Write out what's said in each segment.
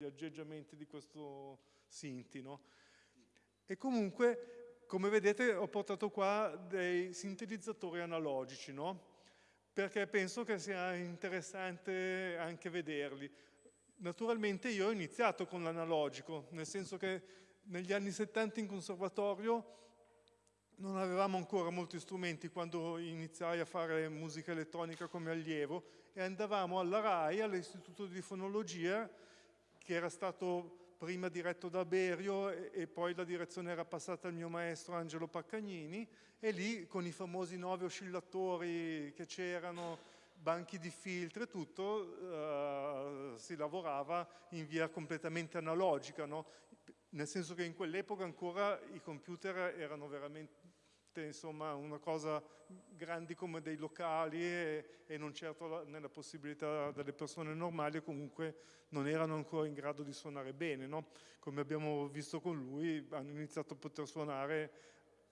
gli aggeggiamenti di questo Sinti, no? E comunque, come vedete, ho portato qua dei sintetizzatori analogici, no? Perché penso che sia interessante anche vederli. Naturalmente io ho iniziato con l'analogico, nel senso che negli anni 70 in conservatorio non avevamo ancora molti strumenti quando iniziai a fare musica elettronica come allievo e andavamo alla RAI, all'Istituto di Fonologia, che era stato prima diretto da Berio e, e, poi la direzione era passata al mio maestro Angelo Paccagnini e lì con i famosi nove oscillatori che c'erano, banchi di filtri e tutto, uh, si lavorava in via completamente analogica, no? nel senso che in quell'epoca ancora i computer erano veramente insomma, una cosa grandi come dei locali e, e non certo nella possibilità delle persone normali comunque non erano ancora in grado di suonare bene no? come abbiamo visto con lui hanno iniziato a poter suonare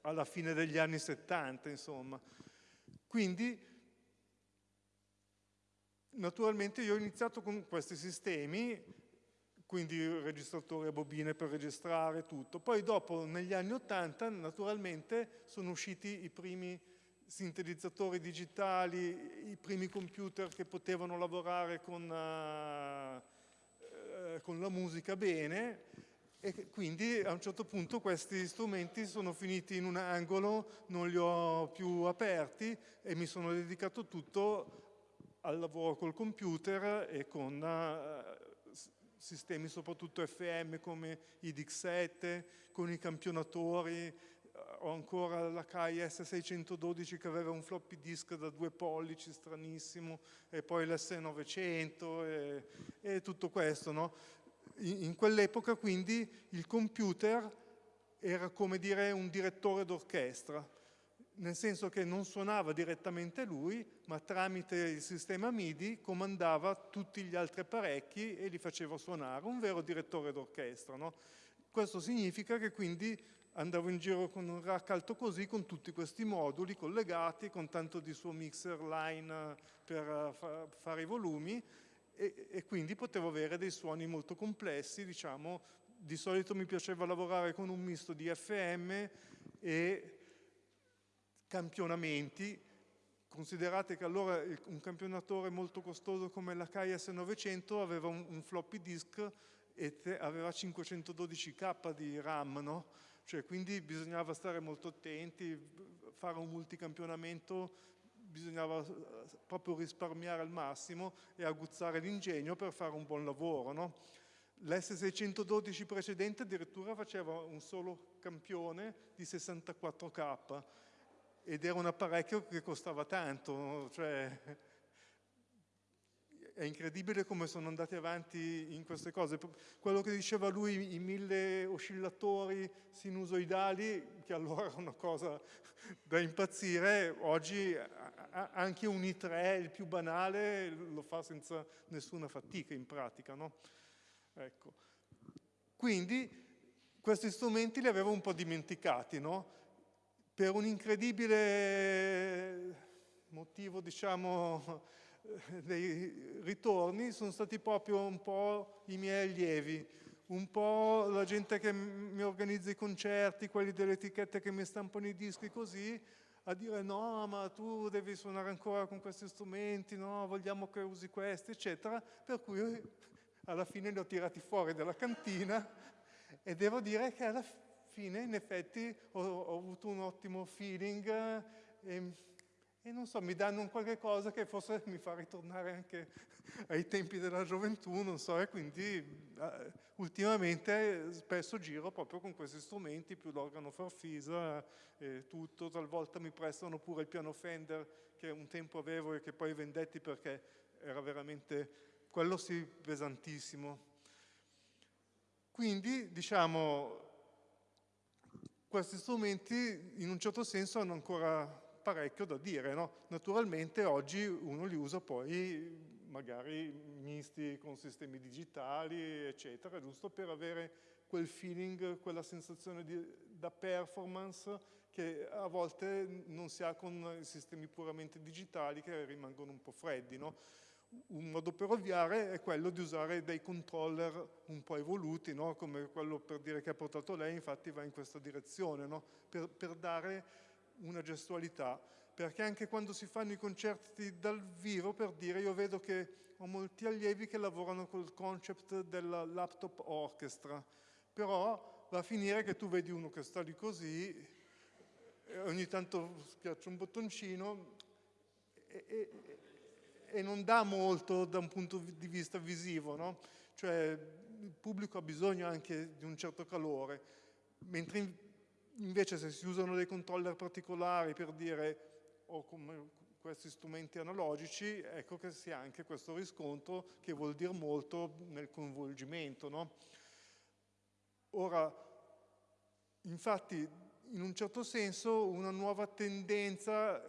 alla fine degli anni 70 insomma quindi naturalmente io ho iniziato con questi sistemi quindi registratori a bobine per registrare tutto. Poi dopo, negli anni 80, naturalmente sono usciti i primi sintetizzatori digitali, i primi computer che potevano lavorare con, uh, con la musica bene e quindi a un certo punto questi strumenti sono finiti in un angolo, non li ho più aperti e mi sono dedicato tutto al lavoro col computer e con uh, sistemi soprattutto FM come i DIC7, con i campionatori, ho ancora la KS 612 che aveva un floppy disk da due pollici stranissimo e poi l'S900 e, e, tutto questo. No? In, in quell'epoca quindi il computer era come dire un direttore d'orchestra nel senso che non suonava direttamente lui, ma tramite il sistema MIDI comandava tutti gli altri apparecchi e li faceva suonare, un vero direttore d'orchestra. No? Questo significa che quindi andavo in giro con un rack alto così, con tutti questi moduli collegati, con tanto di suo mixer line per eh, fa fare i volumi, e, e quindi potevo avere dei suoni molto complessi, diciamo, di solito mi piaceva lavorare con un misto di FM e campionamenti, considerate che allora un campionatore molto costoso come la KS 900 aveva un, un floppy disk e aveva 512k di RAM, no? cioè, quindi bisognava stare molto attenti, fare un multicampionamento bisognava eh, proprio risparmiare al massimo e aguzzare l'ingegno per fare un buon lavoro. No? L'S612 precedente addirittura faceva un solo campione di 64k ed era un apparecchio che costava tanto, cioè è incredibile come sono andati avanti in queste cose. Quello che diceva lui, i mille oscillatori sinusoidali, che allora era una cosa da impazzire, oggi anche un i3, il più banale, lo fa senza nessuna fatica in pratica. No? Ecco. Quindi questi strumenti li avevo un po' dimenticati, no? Per un incredibile motivo, diciamo, dei ritorni, sono stati proprio un po' i miei allievi, un po' la gente che mi organizza i concerti, quelli delle etichette che mi stampano i dischi così, a dire no, ma tu devi suonare ancora con questi strumenti, no, vogliamo che usi questi, eccetera, per cui alla fine li ho tirati fuori dalla cantina e devo dire che alla fine fine in effetti ho, ho avuto un ottimo feeling e, ehm, e, non so, mi danno un qualche cosa che forse mi fa ritornare anche ai tempi della gioventù, non so, e quindi uh, ultimamente spesso giro proprio con questi strumenti, più l'organo farfisa e tutto, talvolta mi prestano pure il piano Fender che un tempo avevo e che poi vendetti perché era veramente, quello sì, pesantissimo. Quindi, diciamo, questi strumenti in un certo senso hanno ancora parecchio da dire. No? Naturalmente oggi uno li usa poi magari misti con sistemi digitali, eccetera, giusto per avere quel feeling, quella sensazione di, da performance che a volte non si ha con sistemi puramente digitali che rimangono un po' freddi. No? Un modo per ovviare è quello di usare dei controller un po' evoluti, no? come quello per dire che ha portato lei, infatti va in questa direzione, no? per, per dare una gestualità perché anche quando si fanno i concerti dal vivo, per dire, io vedo che ho molti allievi che lavorano col concept della laptop orchestra, però va a finire che tu vedi uno che sta lì così, e ogni tanto schiaccia un bottoncino e, e, e, non dà molto da un punto di vista visivo, no? Cioè il pubblico ha bisogno anche di un certo calore, mentre invece se si usano dei controller particolari per dire o come questi strumenti analogici, ecco che si ha anche questo riscontro che vuol dire molto nel coinvolgimento. No? Ora, infatti, in un certo senso una nuova tendenza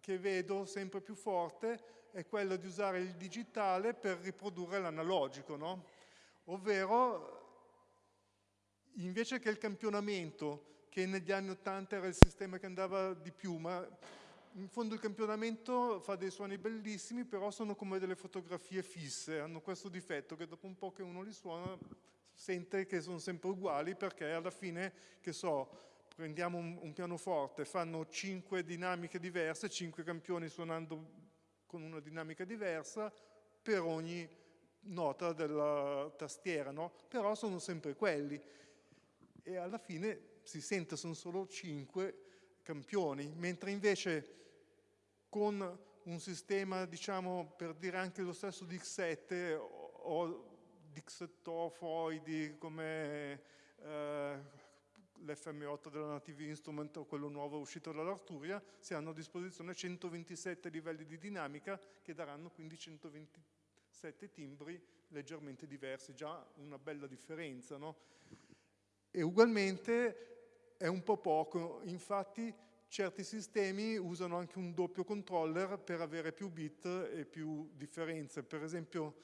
che vedo sempre più forte è quella di usare il digitale per riprodurre l'analogico, no? ovvero invece che il campionamento, che negli anni 80 era il sistema che andava di più, ma in fondo il campionamento fa dei suoni bellissimi, però sono come delle fotografie fisse, hanno questo difetto che dopo un po' che uno li suona sente che sono sempre uguali perché alla fine, che so, prendiamo un, un pianoforte, fanno cinque dinamiche diverse, cinque campioni suonando con una dinamica diversa per ogni nota della tastiera, no? però sono sempre quelli e alla fine si sente sono solo cinque campioni, mentre invece con un sistema, diciamo, per dire anche lo stesso di X7 o di xettofoidi come eh, l'FM8 della Native Instrument o quello nuovo uscito dall'Arturia, si hanno a disposizione 127 livelli di dinamica che daranno quindi 127 timbri leggermente diversi, già una bella differenza. No? E ugualmente è un po' poco, infatti certi sistemi usano anche un doppio controller per avere più bit e più differenze. Per esempio,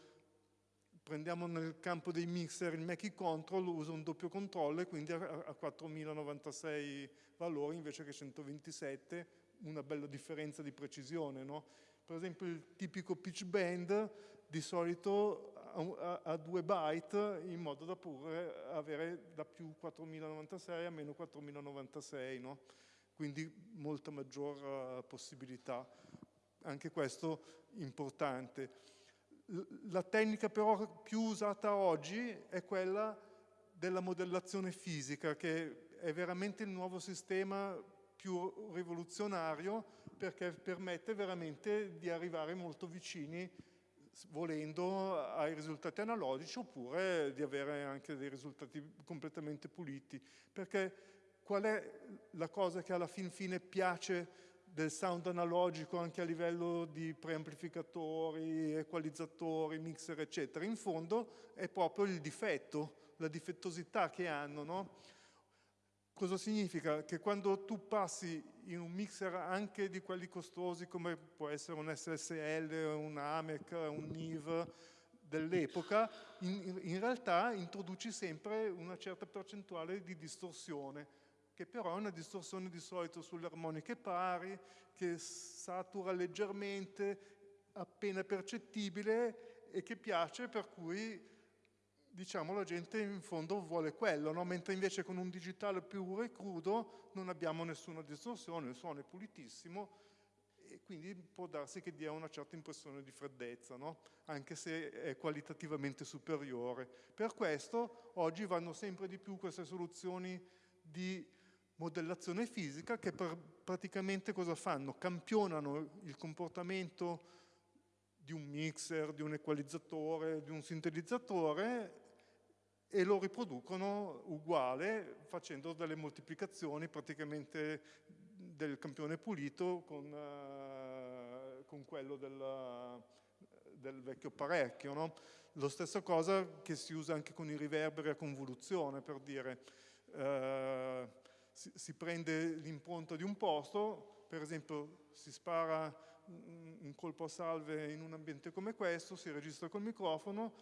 prendiamo nel campo dei mixer il Mackie Control, usa un doppio controller, quindi a 4096 valori invece che 127, una bella differenza di precisione. No? Per esempio il tipico pitch bend di solito a 2 byte in modo da pure avere da più 4096 a meno 4096. No? quindi molta maggior possibilità. Anche questo importante. La tecnica però più usata oggi è quella della modellazione fisica, che è veramente il nuovo sistema più rivoluzionario perché permette veramente di arrivare molto vicini volendo ai risultati analogici oppure di avere anche dei risultati completamente puliti. Perché qual è la cosa che alla fin fine piace del sound analogico anche a livello di preamplificatori, equalizzatori, mixer, eccetera. In fondo è proprio il difetto, la difettosità che hanno. No? Cosa significa? Che quando tu passi in un mixer anche di quelli costosi come può essere un SSL, un AMEC, un NIV dell'epoca, in, in realtà introduci sempre una certa percentuale di distorsione che però è una distorsione di solito sulle armoniche pari, che satura leggermente, appena percettibile e che piace, per cui diciamo la gente in fondo vuole quello, no? mentre invece con un digitale puro e crudo non abbiamo nessuna distorsione, il suono è pulitissimo e quindi può darsi che dia una certa impressione di freddezza, no? anche se è qualitativamente superiore. Per questo oggi vanno sempre di più queste soluzioni di modellazione fisica che per, praticamente cosa fanno? Campionano il comportamento di un mixer, di un equalizzatore, di un sintetizzatore e lo riproducono uguale facendo delle moltiplicazioni praticamente del campione pulito con, uh, con quello del, del, vecchio apparecchio. No? Lo stessa cosa che si usa anche con i riverberi a convoluzione, per dire. Uh, si, si prende l'impronta di un posto, per esempio si spara un colpo a salve in un ambiente come questo, si registra col microfono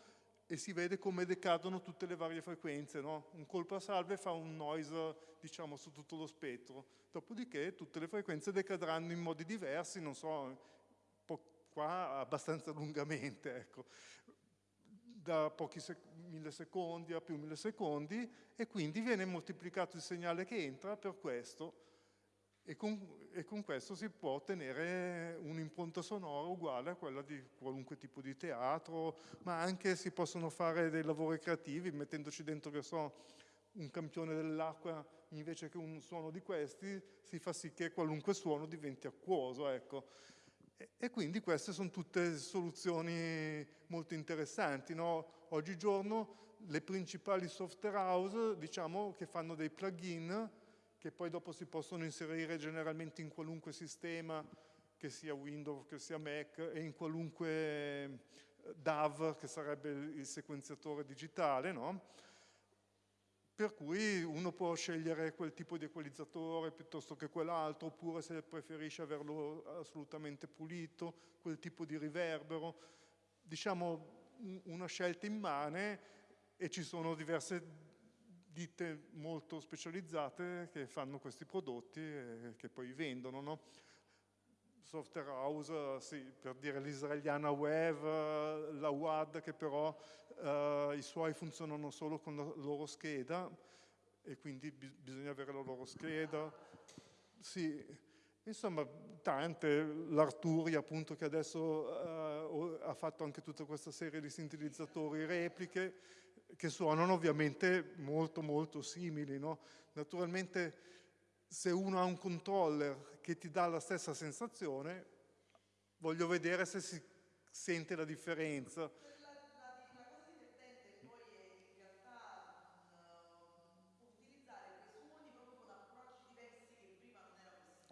e si vede come decadono tutte le varie frequenze. No? Un colpo a salve fa un noise diciamo, su tutto lo spettro, dopodiché tutte le frequenze decadranno in modi diversi, non so, qua abbastanza lungamente, ecco, da pochi millisecondi a più millisecondi e quindi viene moltiplicato il segnale che entra per questo e con, e con questo si può ottenere un'impronta sonora uguale a quella di qualunque tipo di teatro, ma anche si possono fare dei lavori creativi mettendoci dentro, che so, un campione dell'acqua invece che un suono di questi, si fa sì che qualunque suono diventi acquoso, ecco. E, quindi queste sono tutte soluzioni molto interessanti. No? Oggigiorno le principali software house diciamo che fanno dei plugin che poi dopo si possono inserire generalmente in qualunque sistema, che sia Windows, che sia Mac, e in qualunque eh, DAV, che sarebbe il sequenziatore digitale, no? Per cui uno può scegliere quel tipo di equalizzatore piuttosto che quell'altro, oppure se preferisce averlo assolutamente pulito, quel tipo di riverbero. Diciamo una scelta immane e ci sono diverse ditte molto specializzate che fanno questi prodotti e che poi vendono. No? Software House, sì, per dire l'israeliana Web, la WAD che però eh, i suoi funzionano solo con la loro scheda e quindi bi bisogna avere la loro scheda. Sì, insomma tante, l'Arturi appunto che adesso eh, ha fatto anche tutta questa serie di sintetizzatori repliche che suonano ovviamente molto molto simili. No? Naturalmente se uno ha un controller che ti dà la stessa sensazione, voglio vedere se si sente la differenza.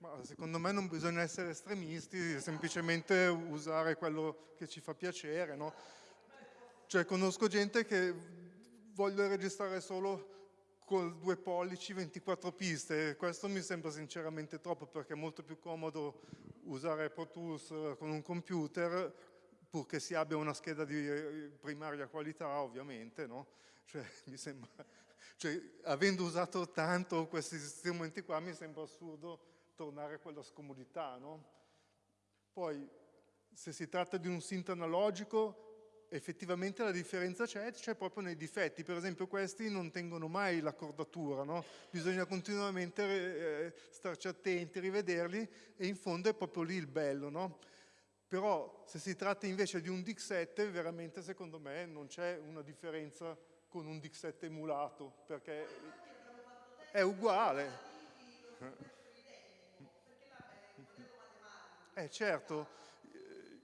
ma secondo me non bisogna essere estremisti, semplicemente usare quello che ci fa piacere. No? Cioè conosco gente che vuole registrare solo con due pollici 24 piste, questo mi sembra sinceramente troppo perché è molto più comodo usare Pro Tools con un computer purché si abbia una scheda di primaria qualità ovviamente, no? Cioè, mi sembra, cioè, avendo usato tanto questi strumenti qua, mi sembra assurdo tornare a quella scomodità, no? Poi, se si tratta di un synth analogico, effettivamente la differenza c'è, c'è proprio nei difetti. Per esempio questi non tengono mai l'accordatura, no? Bisogna continuamente eh, starci attenti, rivederli e in fondo è proprio lì il bello, no? Però se si tratta invece di un DIC7, veramente secondo me non c'è una differenza con un DIC7 emulato, perché è uguale. Eh certo,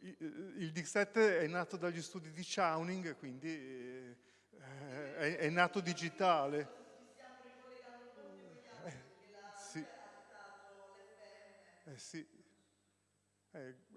il DIC7 è nato dagli studi di Chowning, quindi eh, è, nato digitale. Eh, sì. Eh, sì.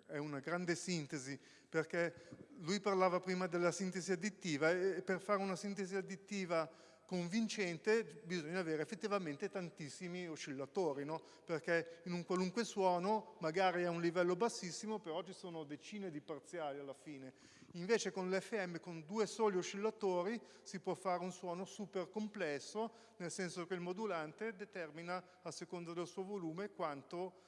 È una grande sintesi, perché lui parlava prima della sintesi additiva e per fare una sintesi additiva convincente bisogna avere effettivamente tantissimi oscillatori, no? perché in un qualunque suono magari a un livello bassissimo, però ci sono decine di parziali alla fine. Invece con l'FM, con due soli oscillatori, si può fare un suono super complesso, nel senso che il modulante determina, a seconda del suo volume, quanto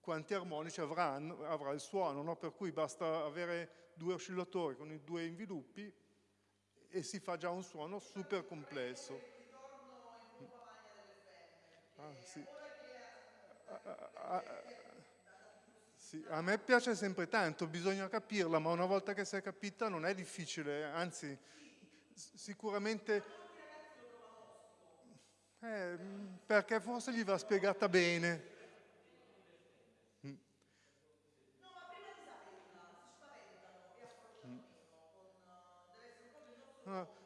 quanti armonici avranno, avrà il suono, no? per cui basta avere due oscillatori con i due inviluppi e si fa già un suono super complesso. Ah, sì. A, a, a, sì. a, me piace sempre tanto, bisogna capirla, ma una volta che si è capita non è difficile, anzi sicuramente... Eh, perché forse gli va spiegata bene.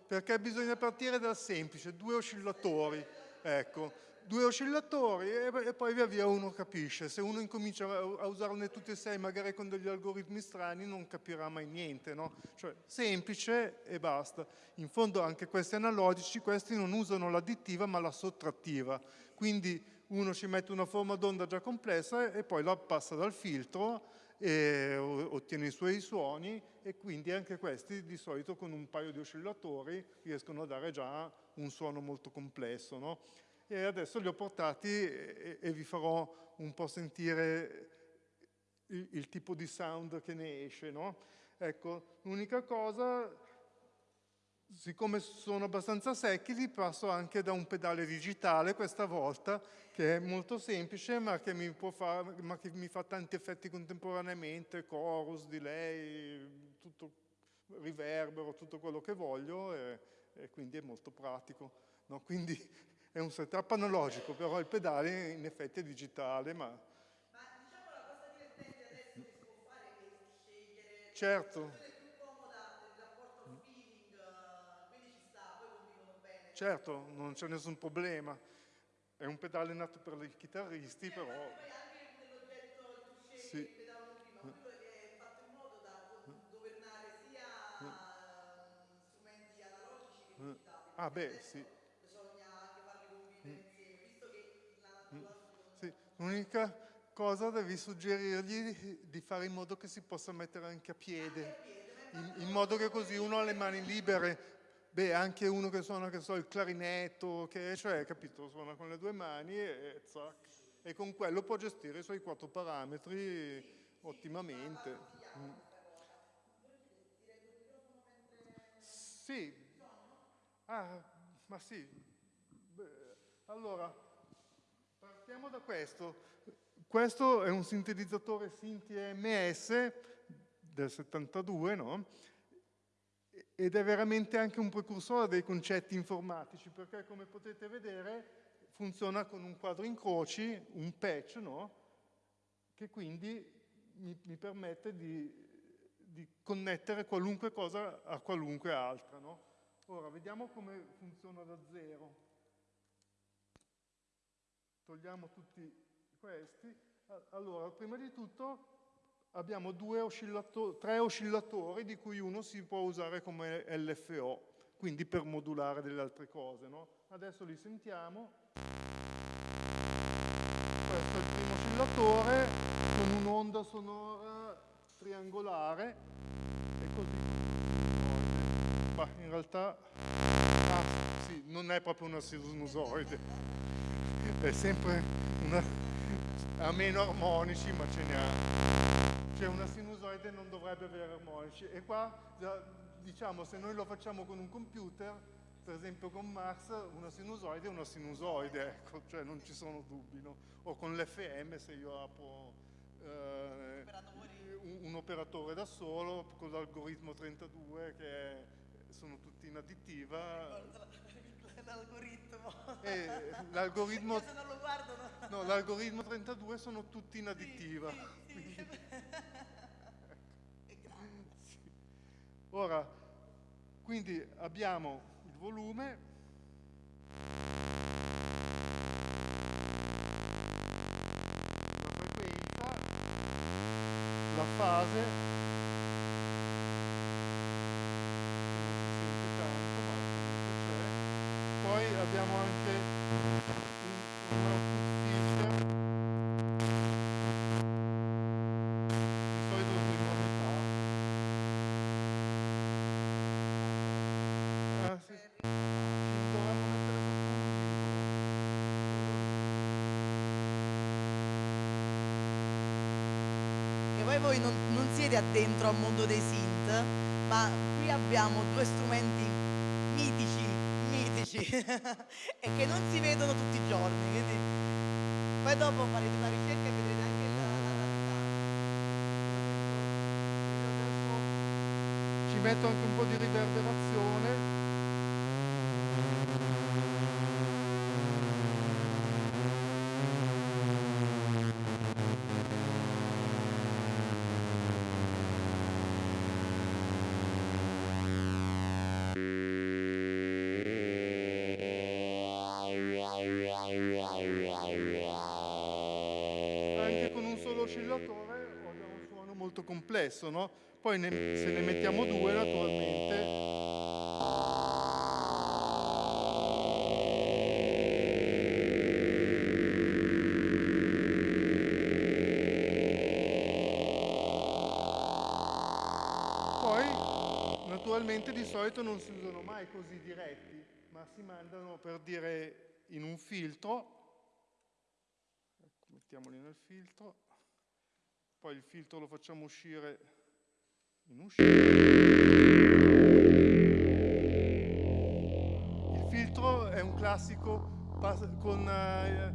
Perché bisogna partire dal semplice, due oscillatori, ecco, due oscillatori e, e, poi via via uno capisce. Se uno incomincia a, usarne tutti e sei, magari con degli algoritmi strani, non capirà mai niente, no? Cioè, semplice e basta. In fondo anche questi analogici, questi non usano l'additiva ma la sottrattiva. Quindi uno ci mette una forma d'onda già complessa e poi la passa dal filtro e ottiene i suoi suoni e quindi anche questi di solito con un paio di oscillatori riescono a dare già un suono molto complesso. No? e adesso li ho portati e, e vi farò un po' sentire il, il, tipo di sound che ne esce. No? Ecco, l'unica cosa, siccome sono abbastanza secchi, li passo anche da un pedale digitale questa volta, che è molto semplice, ma che mi, far, ma che mi fa tanti effetti contemporaneamente, chorus, delay, tutto, riverbero, tutto quello che voglio, e, e quindi è molto pratico. No? Quindi è un setup analogico, però il pedale in effetti è digitale. Ma, ma diciamo la cosa divertente adesso che si può fare è scegliere certo. Certo, non c'è nessun problema. È un pedale nato per i chitarristi, eh, però... Poi anche nell'oggetto tu scegli sì. prima, quello è fatto in modo da governare sia mm. strumenti analogici che mm. digitali. Ah beh, sì. L'unica cosa devi suggerirgli di fare in modo che si possa mettere anche a piede, in, in modo che così uno ha le mani libere. Beh, anche uno che suona, che so, il clarinetto, che, cioè, capito, suona con le due mani e, zac, e con quello può gestire i suoi quattro parametri ottimamente. Sì. Ah, ma sì. Beh, allora, Partiamo da questo. Questo è un sintetizzatore Sinti MS del 72, no? Ed è veramente anche un precursore dei concetti informatici, perché come potete vedere funziona con un quadro incroci, un patch, no? Che quindi mi, mi permette di, di, connettere qualunque cosa a qualunque altra, no? Ora, vediamo come funziona da zero togliamo tutti questi. Allora, prima di tutto abbiamo oscillato tre oscillatori di cui uno si può usare come LFO, quindi per modulare delle altre cose. No? Adesso li sentiamo. Questo è il primo oscillatore con un'onda sonora triangolare e così. Ma in realtà, ah, sì, non è proprio una sinusoide è sempre una, a meno armonici, ma ce ne ha. Cioè una sinusoide non dovrebbe avere armonici. E qua, diciamo, se noi lo facciamo con un computer, per esempio con Max, una sinusoide è una sinusoide, ecco, cioè non ci sono dubbi, no? O con l'FM, se io apro eh, un, un, operatore da solo, con l'algoritmo 32, che è, sono tutti in additiva l'algoritmo. Eh, l'algoritmo... no l'algoritmo 32 sono tutti in additiva. Sì, sì, sì. Ora, quindi abbiamo il volume, la frequenza, la fase voi non, non siete addentro al mondo dei synth ma qui abbiamo due strumenti mitici mitici e che non si vedono tutti i giorni. Quindi poi dopo farete una ricerca e vedrete anche la, Ci metto anche un po' di riverberazione. Stesso, no? Poi ne, se ne mettiamo due naturalmente Poi naturalmente di solito non si usano mai così diretti, ma si mandano per dire in un filtro mettiamoli nel filtro, poi il filtro lo facciamo uscire in uscita. Il filtro è un classico con eh,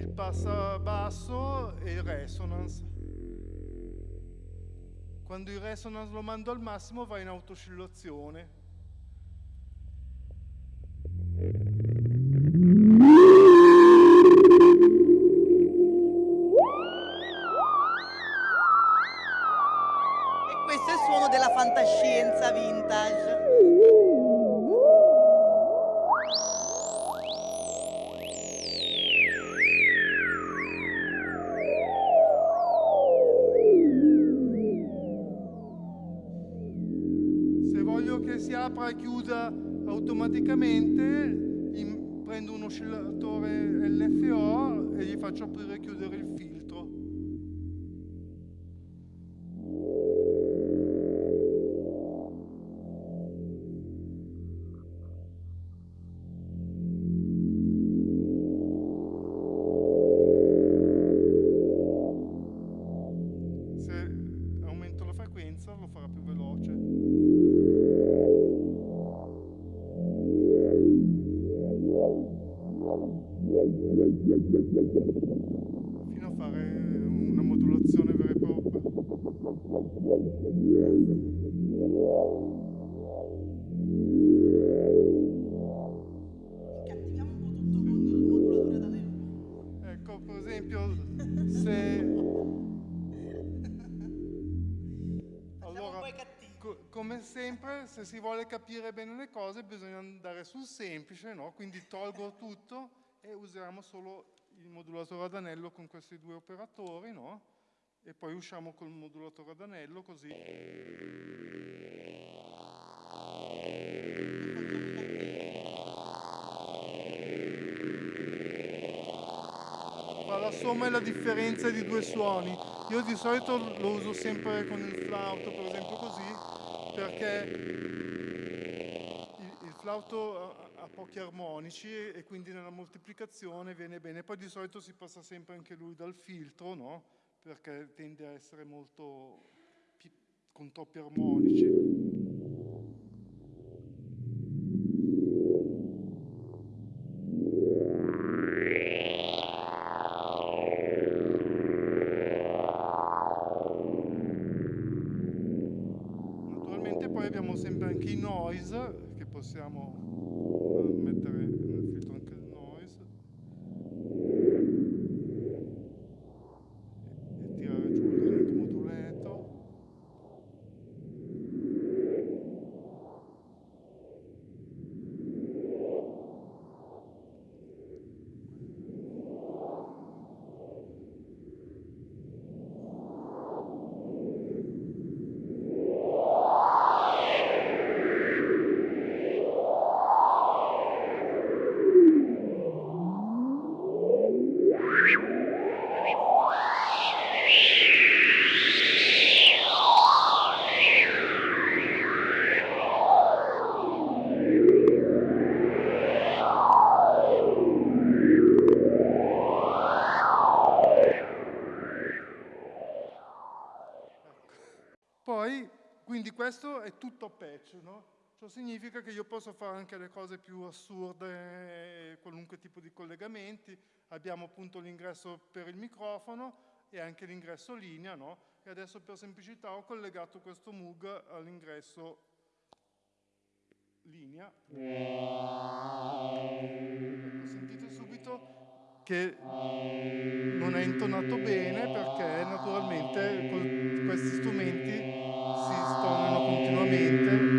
il passa basso e il resonance. Quando il resonance lo mando al massimo va in autoscillazione. Faccio aprire e chiudere il filtro. Sempre, se si vuole capire bene le cose bisogna andare sul semplice, no? quindi tolgo tutto e usiamo solo il modulatore ad anello con questi due operatori, no? E poi usciamo col modulatore ad anello così. Fa la somma e la differenza di due suoni. Io di solito lo uso sempre con il flauto, per esempio così, perché il, il flauto ha pochi armonici e quindi nella moltiplicazione viene bene. Poi di solito si passa sempre anche lui dal filtro, no? Perché tende a essere molto con troppi armonici. Possiamo questo è tutto patch, no? Ciò significa che io posso fare anche le cose più assurde, qualunque tipo di collegamenti. Abbiamo appunto l'ingresso per il microfono e anche l'ingresso linea, no? E adesso per semplicità ho collegato questo Moog all'ingresso linea. Ecco, sentite subito che non è intonato bene perché naturalmente con questi strumenti continuamente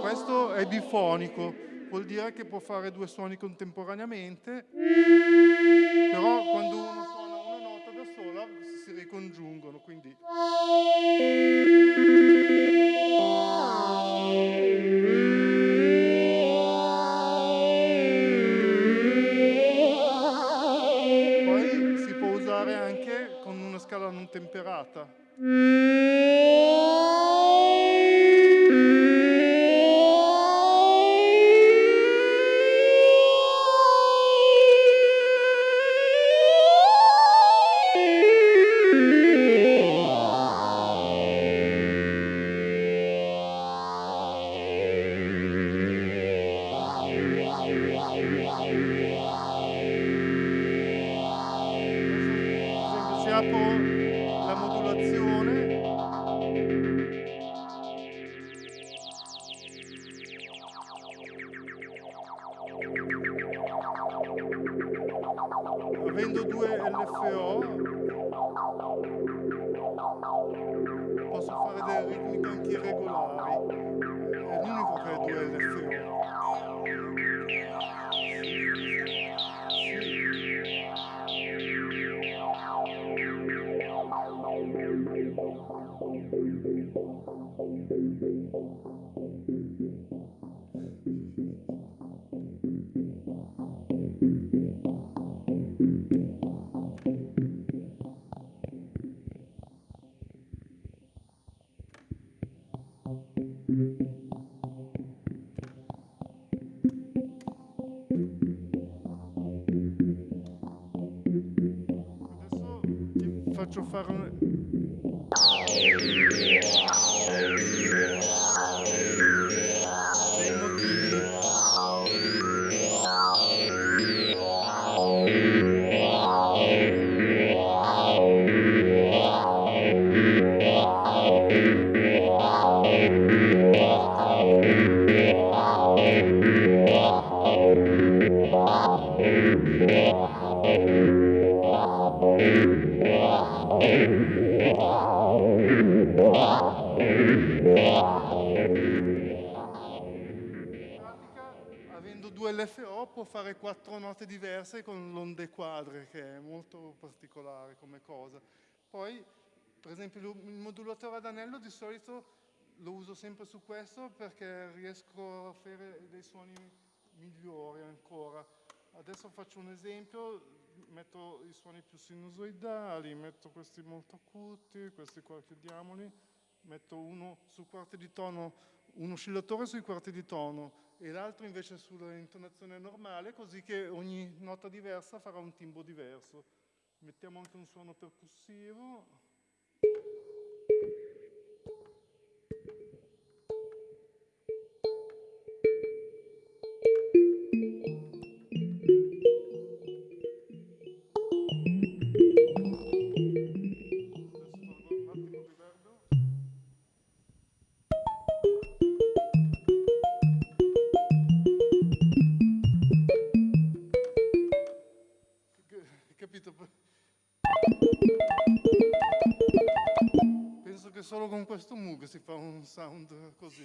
Questo è bifonico, vuol dire che può fare due suoni contemporaneamente, però quando ti faccio quattro note diverse con l'onde quadre, che è molto particolare come cosa. Poi, per esempio, il modulatore ad anello di solito lo uso sempre su questo perché riesco a fare dei suoni migliori ancora. Adesso faccio un esempio, metto i suoni più sinusoidali, metto questi molto acuti, questi qua chiudiamoli, metto uno su quarti di tono, un oscillatore sui quarti di tono e l'altro invece sull'intonazione normale, così che ogni nota diversa farà un timbro diverso. Mettiamo anche un suono percussivo. Solo con questo Moog si fa un sound così.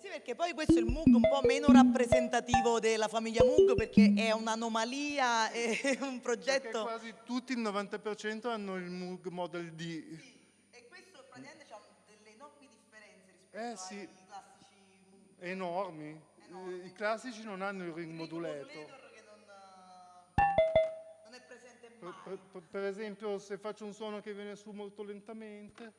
Sì, perché poi questo è il Moog un po' meno rappresentativo della famiglia Moog perché è un'anomalia, è un Perché progetto... quasi tutti, il 90% hanno il Moog Model D. E questo praticamente ha delle enormi differenze rispetto Eh, ai sì. classici Moog. Enormi. Enormi. I classici non hanno il ring per- per- per esempio, se faccio un suono che viene su molto lentamente,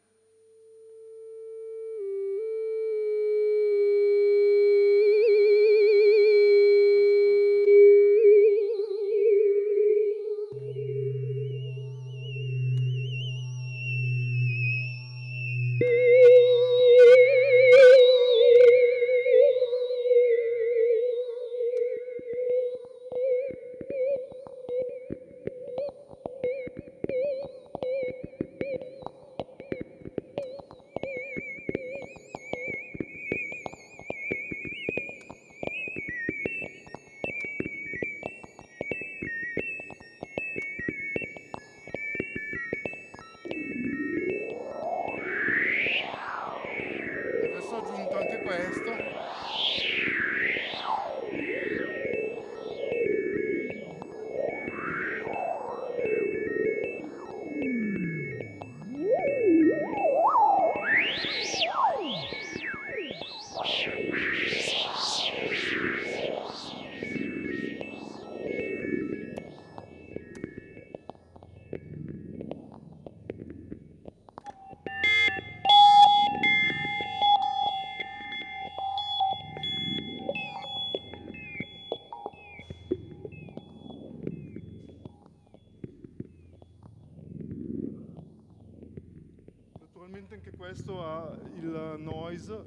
questo ha il noise.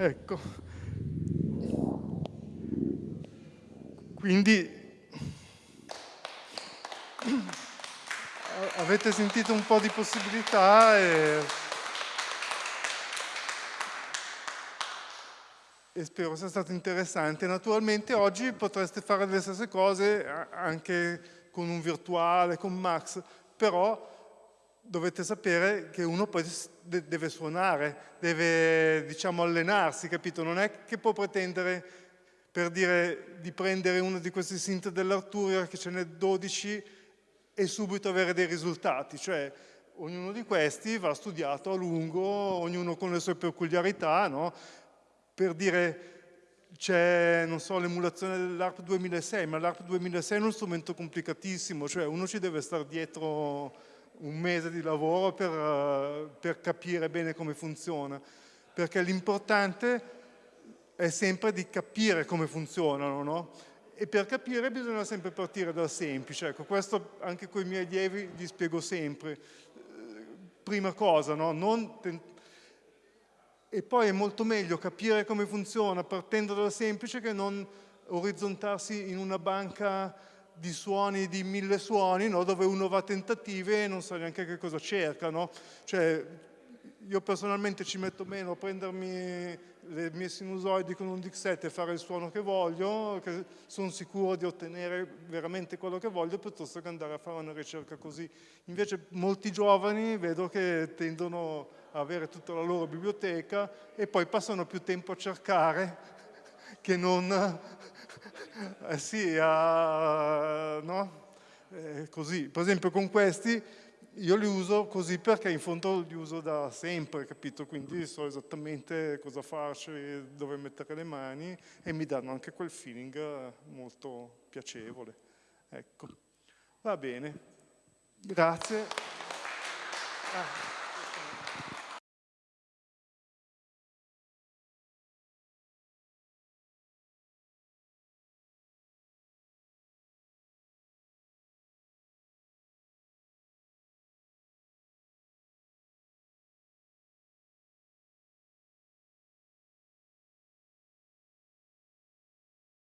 Ecco. Quindi avete sentito un po' di possibilità e, e spero sia stato interessante. Naturalmente oggi potreste fare le stesse cose anche con un virtuale, con Max, però dovete sapere che uno poi deve suonare, deve diciamo allenarsi, capito? Non è che può pretendere per dire di prendere uno di questi synth dell'Arturia che ce n'è 12 e subito avere dei risultati, cioè ognuno di questi va studiato a lungo, ognuno con le sue peculiarità, no? Per dire c'è, non so, l'emulazione dell'ARP 2006, ma l'ARP 2006 è uno strumento complicatissimo, cioè uno ci deve stare dietro un mese di lavoro per, uh, per capire bene come funziona, perché l'importante è sempre di capire come funzionano, no? E per capire bisogna sempre partire dal semplice, ecco, questo anche con i miei allievi gli spiego sempre. Prima cosa, no? Non e poi è molto meglio capire come funziona partendo dal semplice che non orizzontarsi in una banca di suoni, di mille suoni, no? dove uno va a tentative e non sa neanche che cosa cerca. No? Cioè, io personalmente ci metto meno a prendermi le mie sinusoidi con un Dixet e fare il suono che voglio, che sono sicuro di ottenere veramente quello che voglio, piuttosto che andare a fare una ricerca così. Invece molti giovani vedo che tendono a avere tutta la loro biblioteca e poi passano più tempo a cercare che non eh sì, uh, no? eh, così. Per esempio con questi io li uso così perché in fondo li uso da sempre, capito? Quindi so esattamente cosa farci, dove mettere le mani e mi danno anche quel feeling molto piacevole. Ecco, va bene, grazie. Ah.